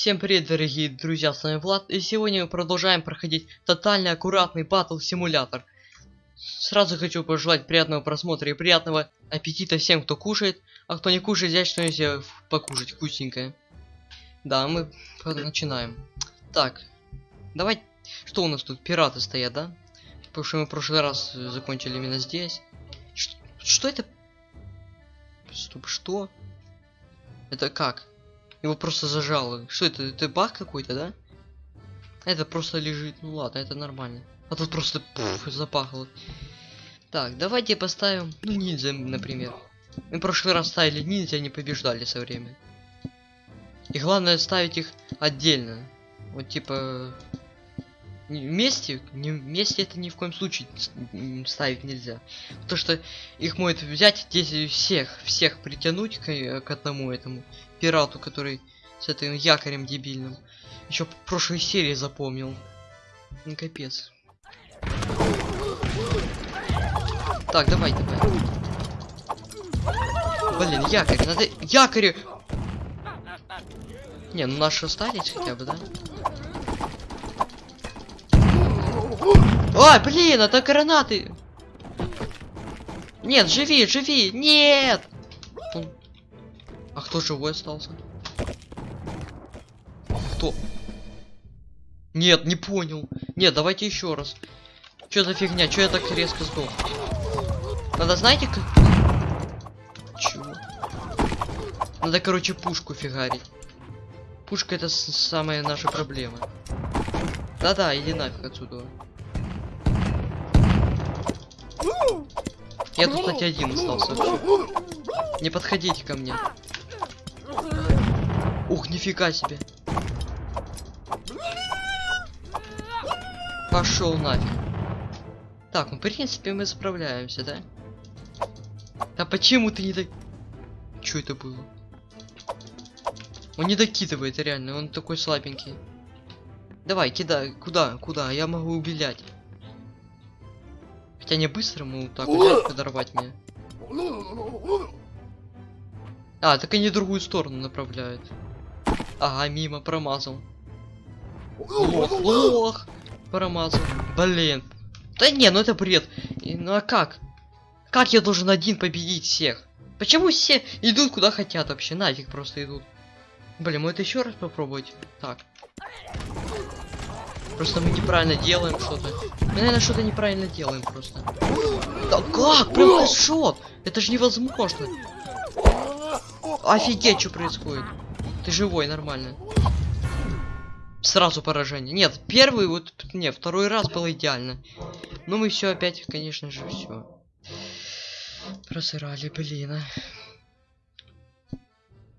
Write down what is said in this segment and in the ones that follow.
Всем привет, дорогие друзья, с вами Влад, и сегодня мы продолжаем проходить тотальный аккуратный батл симулятор. Сразу хочу пожелать приятного просмотра и приятного аппетита всем, кто кушает, а кто не кушает, взять что-нибудь покушать вкусненькое. Да, мы начинаем. Так, давай, что у нас тут, пираты стоят, да? Потому что мы в прошлый раз закончили именно здесь. Ш что это? Стоп, что? Это как? Его просто зажало. Что это? Это баг какой-то, да? Это просто лежит. Ну ладно, это нормально. А тут просто пуф, запахло. Так, давайте поставим, ну, ниндзя, например. Мы в прошлый раз ставили ниндзя, не побеждали со временем. И главное ставить их отдельно. Вот типа вместе, не вместе это ни в коем случае ставить нельзя. То что их может взять здесь всех, всех притянуть к, к одному этому пирату, который с этим якорем дебильным. Еще прошлой серии запомнил. Ну капец. Так, давай, давай. Блин, якорь, надо якорь. Не, ну наши остались хотя бы, да? Ой, блин, это гранаты. Нет, живи, живи, нет. А кто живой остался? Кто? Нет, не понял. Нет, давайте еще раз. Что за фигня? Что я так резко сдох? Надо, знаете, как... Чего? Надо, короче, пушку фигарить. Пушка это самая наша проблема. Да-да, иди нафиг отсюда. Я тут, кстати, один остался вообще. Не подходите ко мне. Ух, нифига себе. Пошел нафиг. Так, ну в принципе мы справляемся, да? Да почему ты не так... Что это было? Он не докидывает, реально, он такой слабенький. Давай, кидай, куда, куда, я могу убелять. Хотя не быстро ему так взять, подорвать меня. А, так они другую сторону направляют. Ага, мимо, промазал. Лох, лох! Промазал. Блин. Да не, ну это бред. И, ну а как? Как я должен один победить всех? Почему все идут куда хотят вообще? Нафиг просто идут. Блин, мы это еще раз попробовать. Так. Просто мы неправильно делаем что-то. Мы, наверное, что-то неправильно делаем просто. Да как? Прям шот! Это же невозможно. Офигеть, что происходит. Ты живой, нормально. Сразу поражение. Нет, первый вот, не, второй раз было идеально. Но мы все опять, конечно же, все. Просырали, блин. А.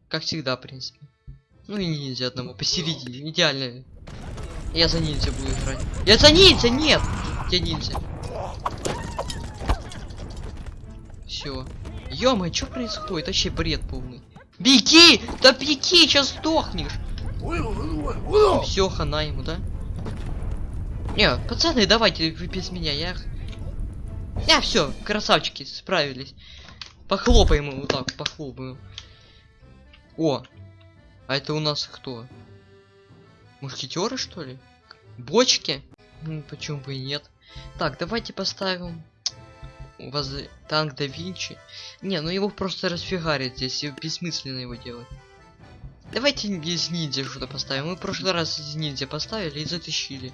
Как всегда, в принципе. Ну и ниндзя одному посередине. Идеально. Я за ниндзя буду играть. Я за ниндзя, нет! Я ниндзя. Все. ё что происходит? Вообще бред полный. Беги! Да беги, сейчас сдохнешь. Все, хана ему, да? Не, пацаны, давайте вы без меня, я... Я все, красавчики, справились. Похлопаем ему вот так, похлопаем. О, а это у нас кто? Мушкетеры, что ли? Бочки? Ну, почему бы и нет? Так, давайте поставим воз... танк да Винчи. Не, ну его просто расфигарит здесь, и бессмысленно его делать. Давайте из ниндзя что-то поставим. Мы в прошлый раз из ниндзя поставили и затащили.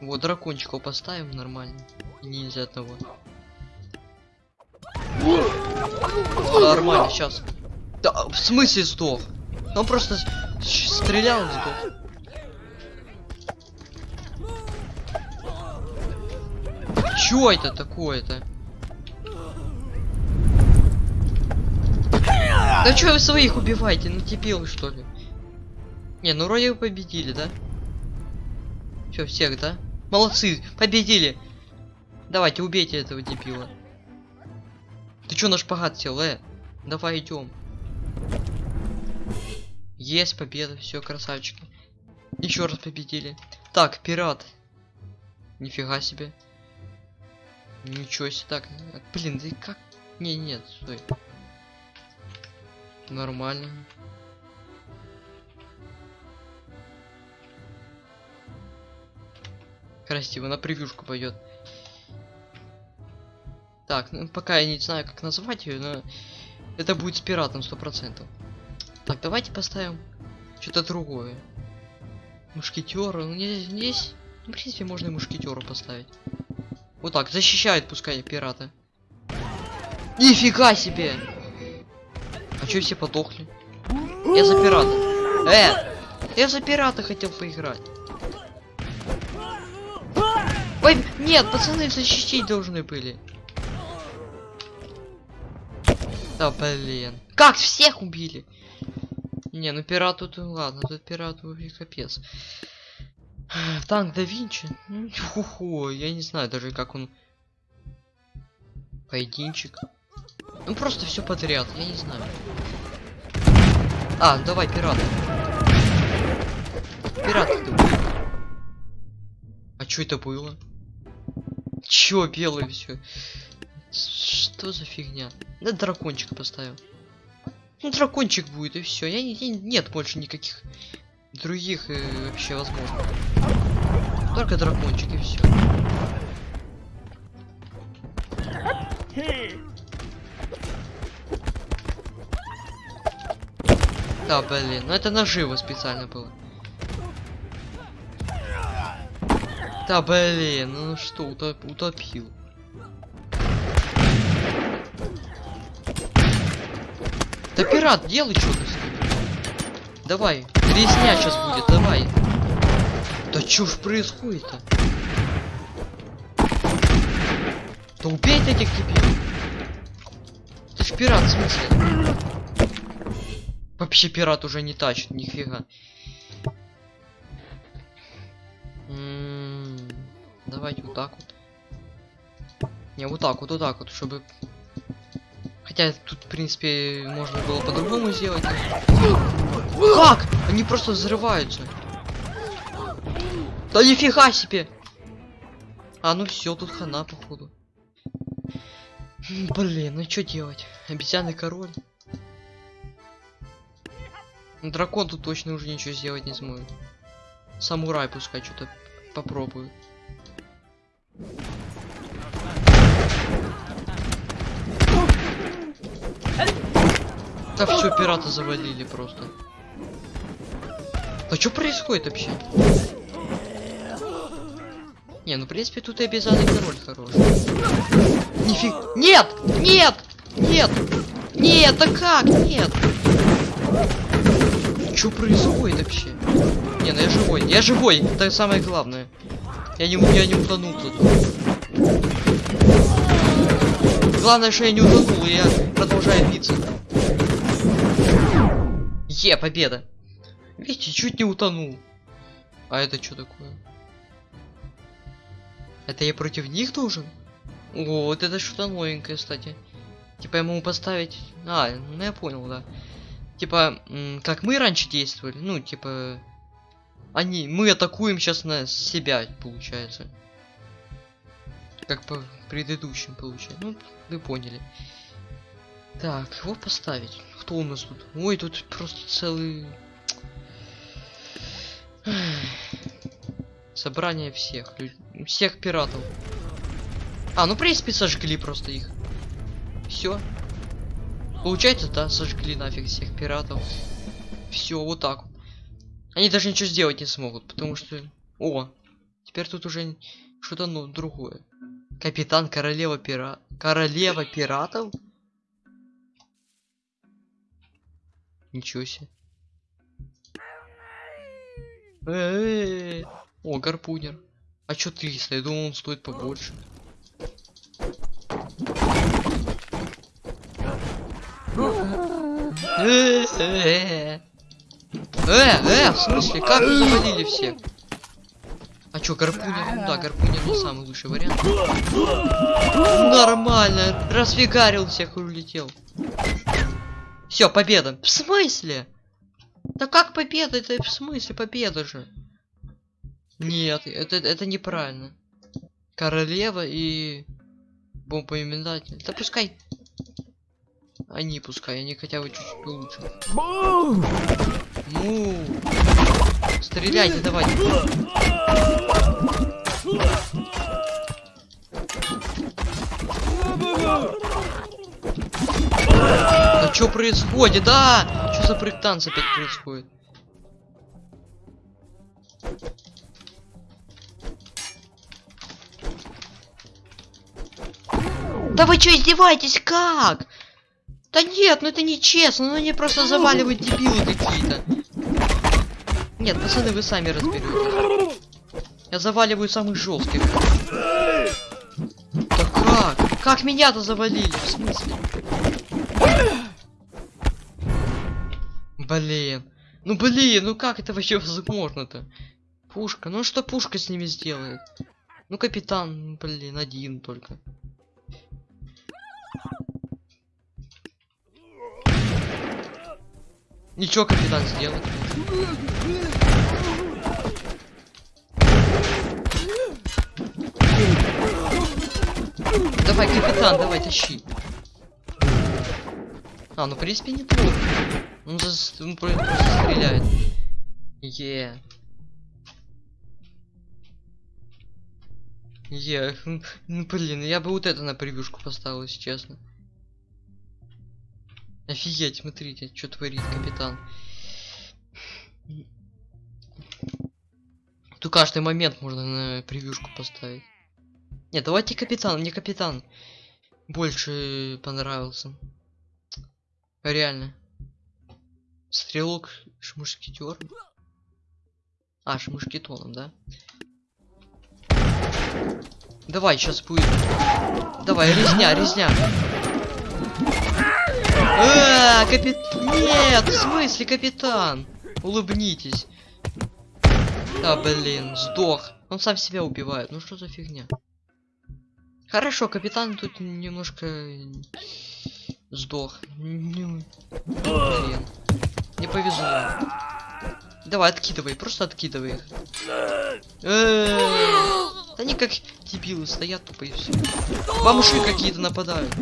Вот, дракончиков поставим нормально. Ниндзя одного. Нормально, сейчас. Да, в смысле сдох? Он просто стрелял сдох. Чё это такое-то? Да чё вы своих убиваете? Ну дебилы что ли? Не, ну вроде вы победили, да? Все, всех, да? Молодцы, победили! Давайте, убейте этого дебила. Ты чё на шпагат сел, э? Давай идем. Есть победа, все, красавчики. Еще раз победили. Так, пират. Нифига себе. Ничего себе так. Блин, да и как? Не, нет, стой. Нормально. Красиво, на превьюшку пойдет. Так, ну пока я не знаю, как назвать ее, но это будет с пиратом сто процентов. Так, давайте поставим что-то другое. Мушкетера, ну не здесь. Ну, в принципе, можно и мушкетера поставить. Вот так, защищает пускай пирата. Нифига себе! А чё все потухли? Я за пирата. Э! Я за пирата хотел поиграть. Ой, нет, пацаны защитить должны были. Да блин. Как всех убили? Не, ну пират тут, ладно, тут пират вообще капец. Танк да Винчи. Ну, Ху-ху, я не знаю даже как он. Поединчик. Ну просто все подряд, я не знаю. А, давай, пират. Пират ты. А что это было? Чё белый все? Что за фигня? Да дракончик поставил. Ну дракончик будет и все. Я, я не- нет больше никаких других э, вообще возможно. Только дракончик и все. Да, блин, ну это наживо специально было. Да, блин, ну что, утоп- утопил. Да пират, делай что-то. Давай, резня сейчас будет, давай. Да чё ж происходит-то? Да убей этих дебилов. Ты ж пират, в смысле? Вообще пират уже не тащит, нифига. М, Давайте вот так вот. Не, вот так вот, вот так вот, чтобы... Хотя тут, в принципе, можно было по-другому сделать. Как? Они просто взрываются. Да нифига себе! А, ну все, тут хана, походу. Блин, ну что делать? Обезьяный король. Дракон тут точно уже ничего сделать не сможет. Самурай пускай что-то попробует. Да все, пирата завалили просто. А что происходит вообще? Не, ну в принципе тут и обязанный король хороший. Нифиг. Нет! Нет! Нет! Нет, да как? Нет! Что происходит вообще? Не, ну я живой. Я живой! Это самое главное. Я не, я не утонул тут. Главное, что я не утонул, и я продолжаю биться. Е, победа! Видите, чуть не утонул. А это что такое? Это я против них должен? О, вот это что-то новенькое, кстати. Типа могу поставить... А, ну я понял, да. Типа, как мы раньше действовали, ну, типа... Они, мы атакуем сейчас на себя, получается. Как по предыдущим, получается. Ну, вы поняли. Так, его поставить. Кто у нас тут? Ой, тут просто целый... Собрание всех. лю- Всех пиратов. А, ну в принципе сожгли просто их. Все. Получается, да, сожгли нафиг всех пиратов. Все, вот так. Они даже ничего сделать не смогут, потому что... О, теперь тут уже что-то ну, другое. Капитан королева пира... Королева пиратов? Ничего себе. Э-э-э. О, гарпунер. А чё 300? Я думал, он стоит побольше. Э-э-э. Э, э, в смысле, как вы завалили всех? А чё, гарпунер? Ну да, гарпунер не самый лучший вариант. Нормально, расфигарил всех и улетел. Все, победа. В смысле? Да как победа? Это в смысле победа же? Нет, это, это неправильно. Королева и бомбоименатель. Да пускай. Они пускай, они хотя бы чуть-чуть лучше. Ну. Стреляйте, давайте. Да что происходит? Да! Что за брейк-танц опять происходит? Да вы что издеваетесь? Как? Да нет, ну это нечестно, ну они просто заваливают дебилы какие-то. Нет, пацаны, вы сами разберетесь. Я заваливаю самых жестких. Да как? Как меня-то завалили? В смысле? Блин. Ну блин, ну как это вообще возможно-то? Пушка, ну что пушка с ними сделает? Ну капитан, блин, один только. Ничего капитан сделать. Давай, капитан, давай, тащи. А, ну в принципе неплохо. Он, за... он просто стреляет. Е. Е, ну блин, я бы вот это на превьюшку поставил, если честно. Офигеть, смотрите, что творит капитан. Тут каждый момент можно на превьюшку поставить. Нет, давайте капитан, мне капитан больше понравился. Реально. Стрелок шмушкетер. А, шмушкетоном, да? Давай, сейчас будет. Давай, резня, резня. А, капит... Нет, в смысле, капитан? Улыбнитесь. Да, блин, сдох. Он сам себя убивает. Ну что за фигня? Хорошо, капитан тут немножко сдох. Ну, блин. Не повезло. Давай, откидывай, просто откидывай их. Э, они как дебилы стоят тупо и все. Бомжи какие-то нападают.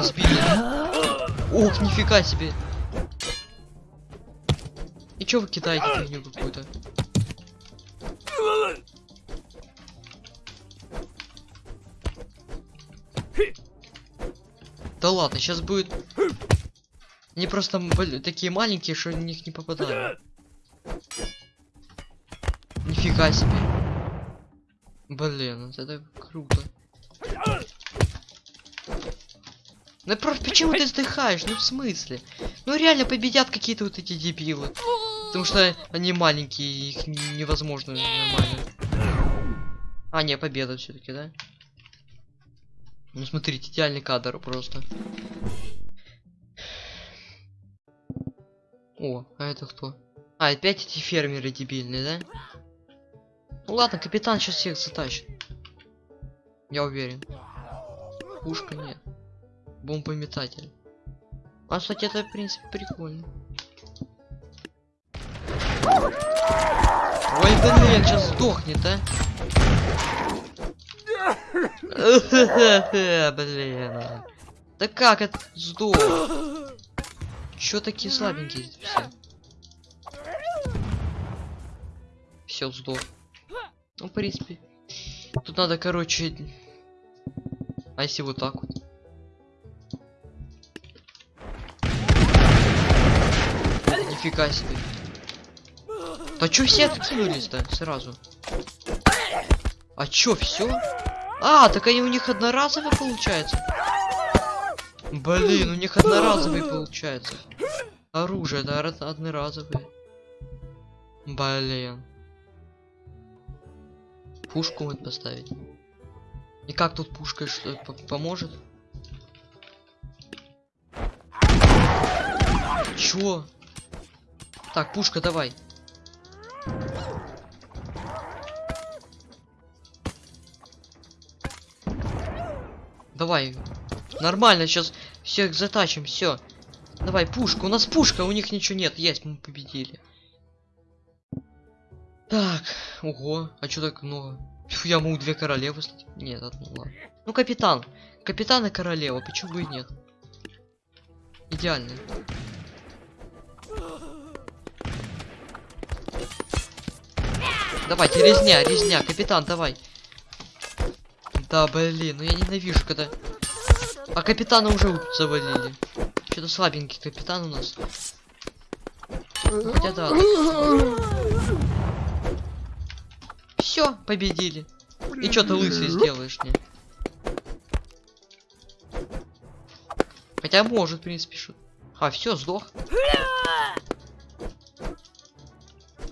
Сбили. Ох, нифига себе. И чё вы кидаете фигню какую-то? Да ладно, сейчас будет... Они просто такие маленькие, что в них не попадаю. Нифига себе. Блин, вот это круто. Ну просто почему ты вздыхаешь? Ну в смысле? Ну реально победят какие-то вот эти дебилы. Потому что они маленькие, их невозможно нормально. А, не, победа все-таки, да? Ну смотрите, идеальный кадр просто. О, а это кто? А, опять эти фермеры дебильные, да? Ну ладно, капитан сейчас всех затащит. Я уверен. Пушка нет. Бомбометатель. А, кстати, это, в принципе, прикольно. Ой, блин, сейчас сдохнет, а? Блин. Да как это сдох? Чё такие слабенькие все? Все, сдох. Ну, в принципе. Тут надо, короче... А если вот так вот? Нифига себе. Да чё все откинулись-то сразу? А чё, все? А, так они у них одноразовые получается. Блин, у них одноразовые получается. Оружие, да, одноразовые. Блин. Пушку вот поставить. И как тут пушка что поможет? Чё? Так, пушка, давай. Давай. Нормально, сейчас всех затачим, все. Давай, пушка. У нас пушка, у них ничего нет. Есть, мы победили. Так, ого, а что так много? Фу, я могу две королевы? Нет, одну, ладно. Ну, капитан. Капитан и королева, почему бы и нет? Идеально. Давайте, резня, резня, капитан, давай. Да, блин, ну я ненавижу, когда... А капитана уже завалили. Что-то слабенький капитан у нас. Хотя да. Все, победили. И что ты лысый сделаешь мне? Хотя может, в принципе, шут. А, все, сдох.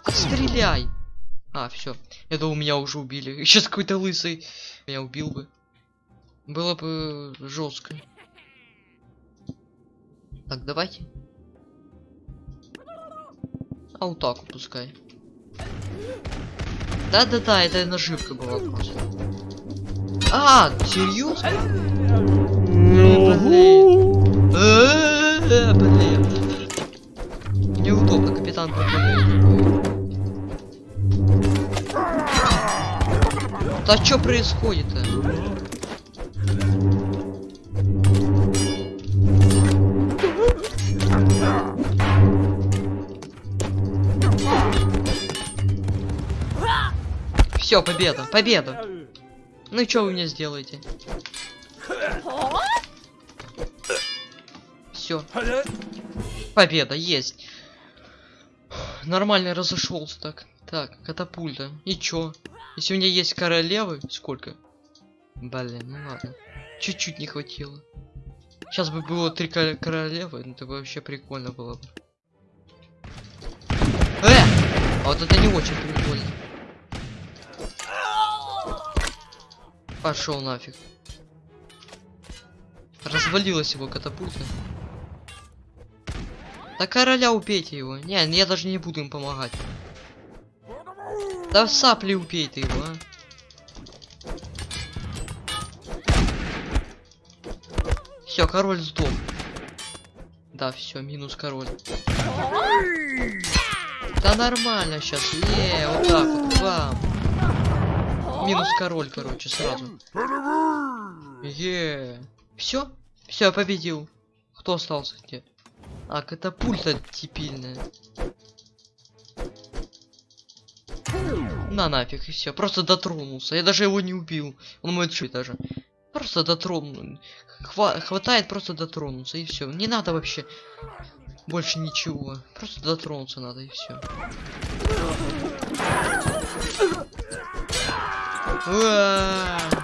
Стреляй! А, все. Я думал, меня уже убили. Сейчас какой-то лысый меня убил бы. Было бы жестко. Так, давайте. А вот так пускай. Да-да-да, это наживка была просто. А, серьезно? Ну, блин. Э, Блин. Неудобно, капитан пропадает. Да что происходит-то? Все, победа, победа. Ну и что вы мне сделаете? Все, победа есть. Нормально разошелся так. Так, катапульта. И чё? Если у меня есть королевы, сколько? Блин, ну ладно. Чуть-чуть не хватило. Сейчас бы было три ко- королевы, ну это бы вообще прикольно было бы. Э! А вот это не очень прикольно. Пошел нафиг. Развалилась его катапульта. Да короля убейте его. Не, я даже не буду им помогать. Да в сапли убей ты его, а. Все, король сдох. Да, все, минус король. Да нормально сейчас. Не, вот так вот, бам. Минус король, короче, сразу. Е. Все? Все, победил. Кто остался где? А, катапульта типильная. На нафиг и все. Просто дотронулся. Я даже его не убил. Он мой чуть даже. Просто дотронул. Хва хватает просто дотронуться и все. Не надо вообще больше ничего. Просто дотронуться надо и все.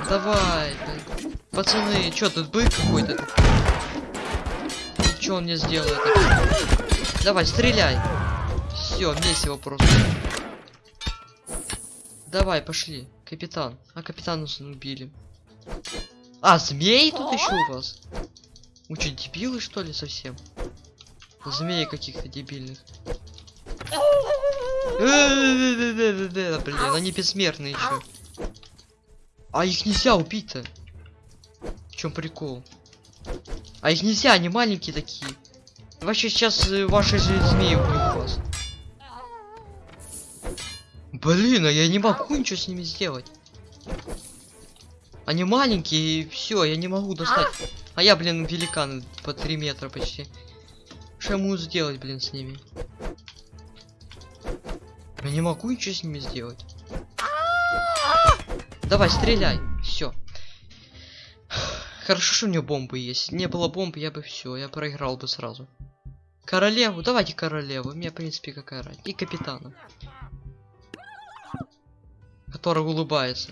Давай. Пацаны, чё тут бык какой-то? Что он мне сделает? Давай, стреляй. Все, месиво просто. Давай, пошли. Капитан. А капитана убили. А, змеи тут еще у вас? Что, дебилы что ли совсем? Змеи каких-то дебильных. Блин, они бессмертные еще. А их нельзя убить-то. В чем прикол? А их нельзя, они маленькие такие. Вообще сейчас ваши змеи убьют вас. Блин, а я не могу ничего с ними сделать. Они маленькие, и все, я не могу достать. А я, блин, великан по 3 метра почти. Что я могу сделать, блин, с ними? Я не могу ничего с ними сделать. Давай, стреляй. Все. Хорошо, что у него бомбы есть. Не было бомбы, я бы все, я проиграл бы сразу. Королеву, давайте королеву. Мне, в принципе, какая разница. И капитана. Который улыбается.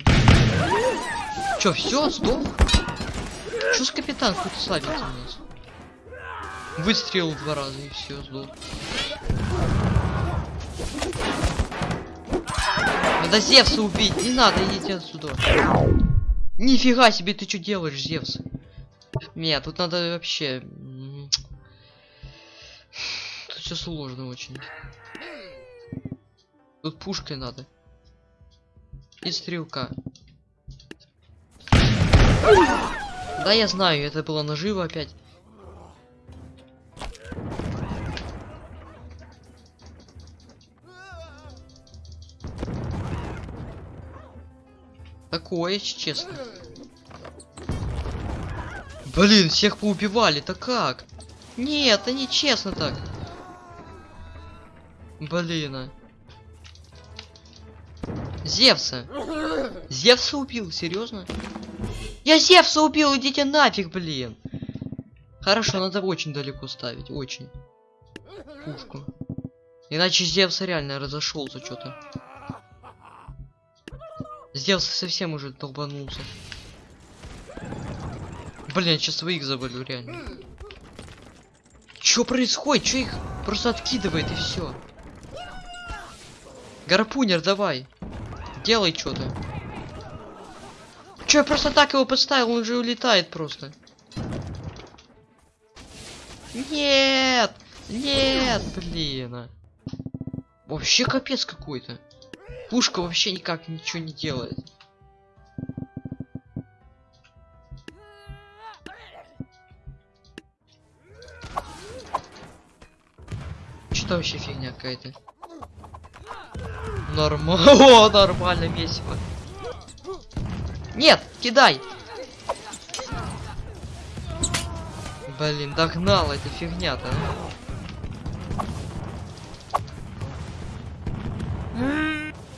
Чё, все, сдох? Что с капитан какой-то слабенький у нас? Выстрелил два раза и все, сдох. Надо Зевса убить, не надо, идите отсюда. Нифига себе, ты что делаешь, Зевс? Нет, тут надо вообще... Тут все сложно очень. Тут пушкой надо. И стрелка. Да, я знаю, это было наживо опять. Такое, честно. Блин, всех поубивали, то как? Нет, это не честно так. Блин. а. Зевса. Зевса убил, серьезно? Я Зевса убил, идите нафиг, блин. Хорошо, надо очень далеко ставить, очень. Пушку. Иначе Зевс реально разошелся что-то. Зевс совсем уже долбанулся. Блин, сейчас своих завалю, реально. Что происходит? Что их просто откидывает и все? Гарпунер, давай. Делай что-то. Че, я просто так его подставил, он же улетает просто. Нет! Нет, блин. а. Вообще капец какой-то. Пушка вообще никак ничего не делает. Что вообще фигня какая-то? Нормально. О, нормально, весело. Нет, кидай. Блин, догнала эта фигня-то.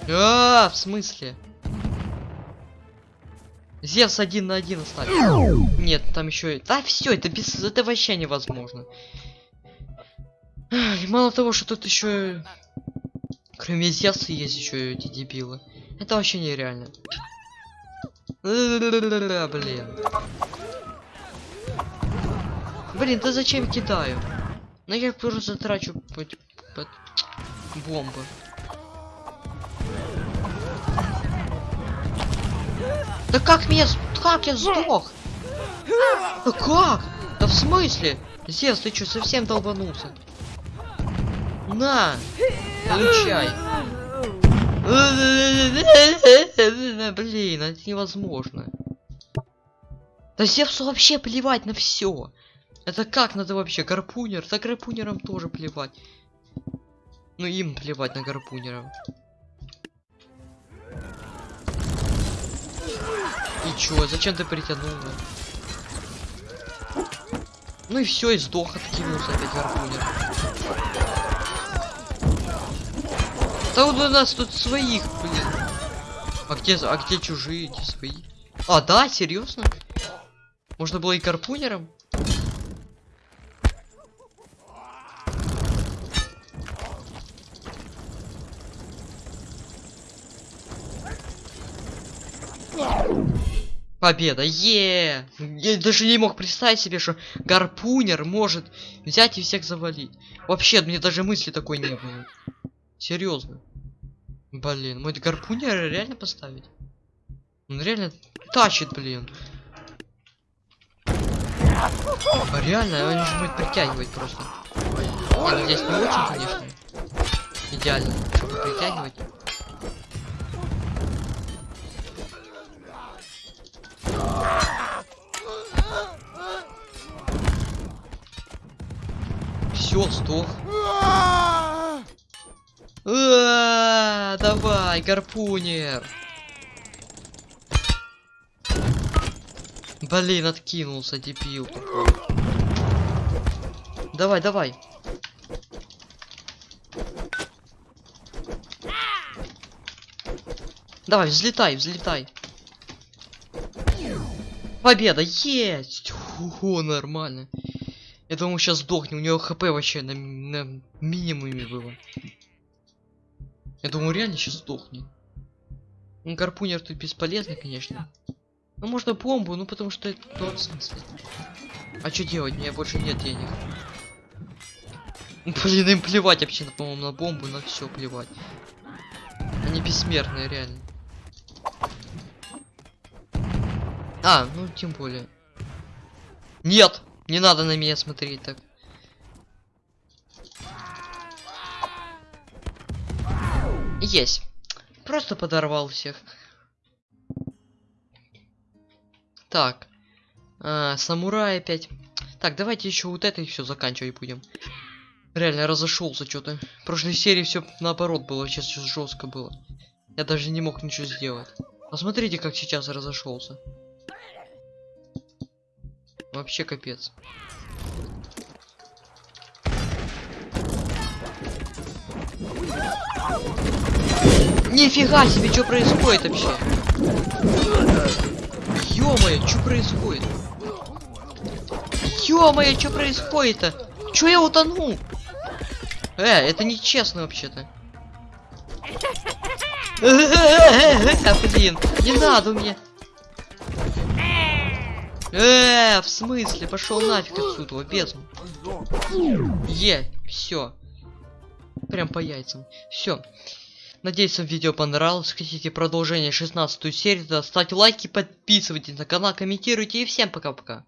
А, в смысле? Зевс один на один оставил. Нет, там еще. Да, все, это без. Это вообще невозможно. И мало того, что тут еще. Кроме Зевса есть еще эти дебилы. Это вообще нереально. Блин. Блин, да зачем кидаю? Ну я просто трачу под, под бомбы. Да как меня... Как я сдох? Да как? Да в смысле? Зевс, ты что, совсем долбанулся? На! Получай! Блин, это невозможно. Да Зевсу вообще плевать на все. Это как надо вообще? Гарпунер? За гарпунером тоже плевать. Ну им плевать на гарпунеров. И чё, зачем ты притянула? Ну и все, и сдох, откинулся опять гарпунер. Да у нас тут своих, блин. А где, а где чужие, эти свои? А, да, серьезно? Можно было и гарпунером? Победа, е! Я даже не мог представить себе, что гарпунер может взять и всех завалить. Вообще, мне даже мысли такой не было. Серьезно. Блин, мой гарпунер реально поставить? Он реально тащит, блин. А реально, он же будет притягивать просто. Ну здесь не очень, конечно. Идеально, чтобы притягивать. Все, сдох. А, Давай, гарпунер. Блин, откинулся, дебил. Давай, давай. Давай, взлетай, взлетай. Победа, есть! О, нормально. Я думал, сейчас сдохнет, у него хп вообще на, на минимуме было. Я думаю, реально сейчас сдохнет. Ну, гарпунер тут бесполезный, конечно. Ну, можно бомбу, ну, потому что это... В смысле? А что делать? У меня больше нет денег. Блин, им плевать вообще, по-моему, на бомбу, на все плевать. Они бессмертные, реально. А, ну, тем более. Нет! Не надо на меня смотреть так. Есть. Просто подорвал всех. Так. А, самурай опять. Так, давайте еще вот это и все заканчивать будем. Реально разошелся что-то. В прошлой серии все наоборот было, сейчас все жестко было. Я даже не мог ничего сделать. Посмотрите, как сейчас разошелся. Вообще капец. Нифига себе, что происходит вообще? Ё-моё, что происходит? Ё-моё, что происходит-то? Чё я утонул? Э, это нечестно вообще-то. Блин, не надо мне. Э, в смысле? Пошел нафиг отсюда, бездну. Е, все. Прям по яйцам. Все. Надеюсь, вам видео понравилось. Хотите продолжение 16 серии, то ставьте лайки, подписывайтесь на канал, комментируйте и всем пока-пока.